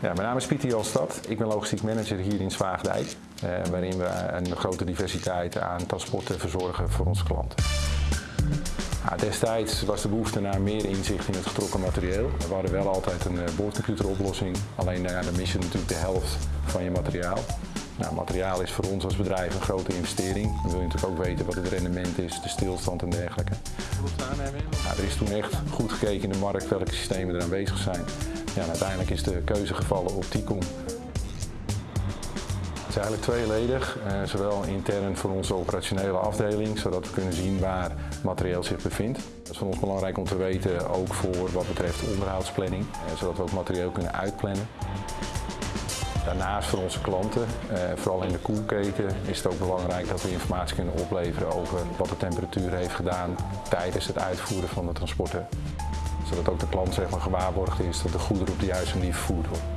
Ja, mijn naam is Pieter Jalstad. Ik ben logistiek manager hier in Zwaagdijk, eh, waarin we een grote diversiteit aan transporten verzorgen voor onze klanten. Ja, destijds was de behoefte naar meer inzicht in het getrokken materieel. We hadden wel altijd een eh, boordcomputeroplossing, alleen nou ja, dan mis je natuurlijk de helft van je materiaal. Nou, materiaal is voor ons als bedrijf een grote investering. Dan wil je natuurlijk ook weten wat het rendement is, de stilstand en dergelijke. Ja, er is toen echt goed gekeken in de markt welke systemen er aanwezig zijn. Ja, uiteindelijk is de keuze gevallen op TICOM. Het is eigenlijk tweeledig, eh, zowel intern voor onze operationele afdeling, zodat we kunnen zien waar materieel zich bevindt. Dat is voor ons belangrijk om te weten, ook voor wat betreft onderhoudsplanning, eh, zodat we ook materieel kunnen uitplannen. Daarnaast voor onze klanten, eh, vooral in de koelketen, is het ook belangrijk dat we informatie kunnen opleveren over wat de temperatuur heeft gedaan tijdens het uitvoeren van de transporten. Zodat ook de klant zeg maar, gewaarborgd is dat de goederen op de juiste manier vervoerd worden.